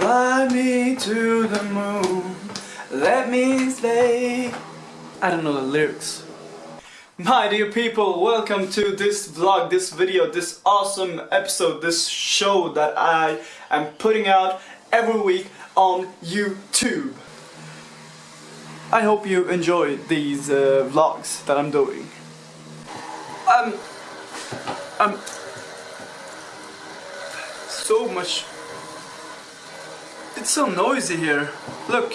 Fly me to the moon, let me stay. I don't know the lyrics. My dear people, welcome to this vlog, this video, this awesome episode, this show that I am putting out every week on YouTube. I hope you enjoy these uh, vlogs that I'm doing. Um, um, so much. It's so noisy here. Look.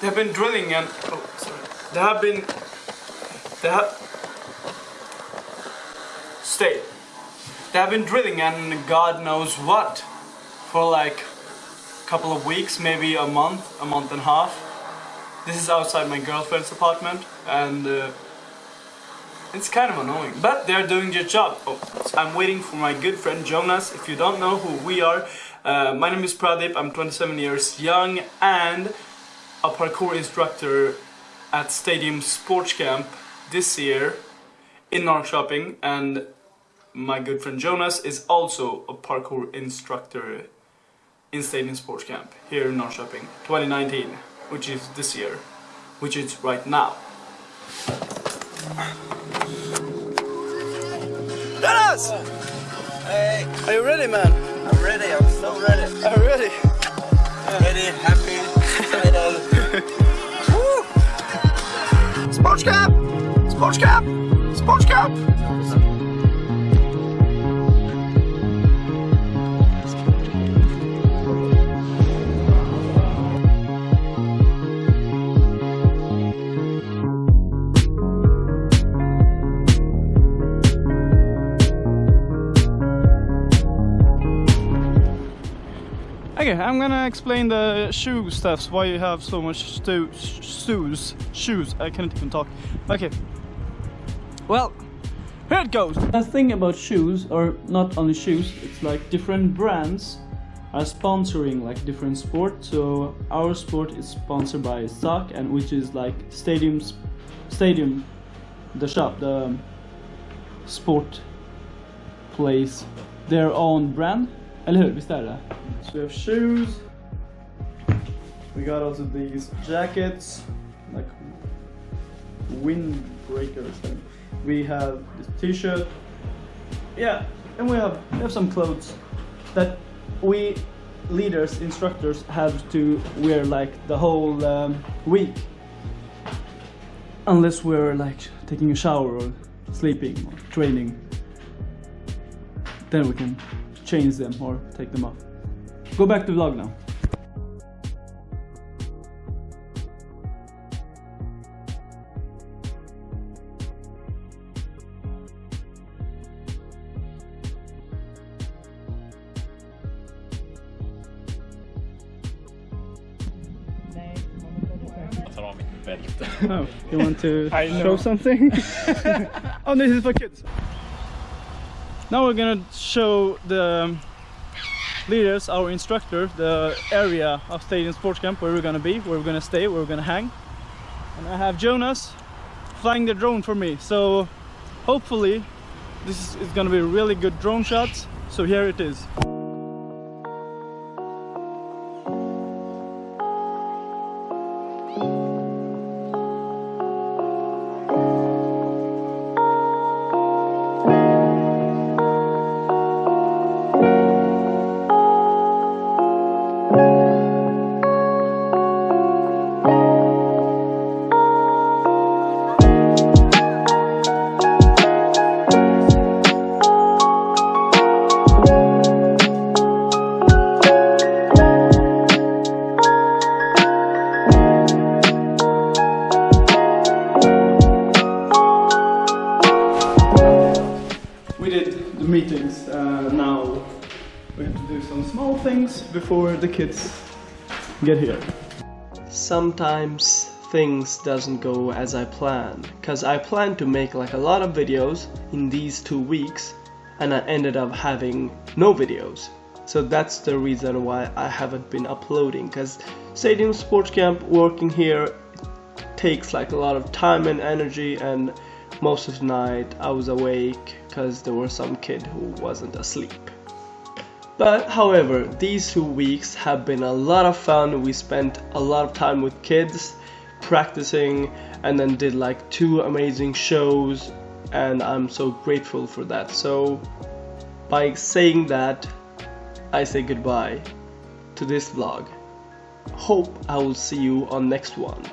They have been drilling and oh sorry. They have been. They have. Stay. They have been drilling and God knows what for like a couple of weeks, maybe a month, a month and a half. This is outside my girlfriend's apartment and uh, it's kind of annoying. But they're doing their job. Oh, I'm waiting for my good friend Jonas. If you don't know who we are, uh, my name is Pradeep. I'm 27 years young and a parkour instructor at Stadium Sports Camp this year in Norrköping and my good friend Jonas is also a parkour instructor in Stadium Sports Camp here in Norrköping 2019 which is this year which is right now Jonas! Hey, Are you ready man? I'm ready. I'm so ready. Oh, Are you ready? Ready, happy, excited. Woo! Sports cap! Sports Camp! Sports Camp! Okay, I'm gonna explain the shoe stuffs, why you have so much shoes, shoes, I can't even talk. Okay, well, here it goes. The thing about shoes, or not only shoes, it's like different brands are sponsoring like different sports. So our sport is sponsored by SAC, and which is like stadiums, stadium, the shop, the sport place, their own brand. Eller hur? Visst är det? So we have shoes. We got also these jackets, like windbreakers. We have this t-shirt. Yeah, and we have we have some clothes that we leaders, instructors have to wear like the whole um, week. Unless we're like taking a shower or sleeping or training. Then we can change them or take them off. Go back to vlog now. Jag tar av mitt bälte. Oh, you want to know. show something? oh, this is for kids. Now we're gonna show the leaders, our instructor, the area of Stadium Sports Camp where we're gonna be, where we're gonna stay, where we're gonna hang. And I have Jonas flying the drone for me. So hopefully this is gonna be really good drone shots. So here it is. We did the meetings. Uh, now we have to do some small things before the kids get here. sometimes things doesn't go as I plan because I planned to make like a lot of videos in these two weeks and I ended up having no videos so that's the reason why I haven't been uploading because Stadium Sports Camp working here takes like a lot of time and energy and most of the night I was awake because there was some kid who wasn't asleep. But however, these two weeks have been a lot of fun. We spent a lot of time with kids practicing and then did like two amazing shows and I'm so grateful for that. So by saying that, I say goodbye to this vlog. Hope I will see you on next one.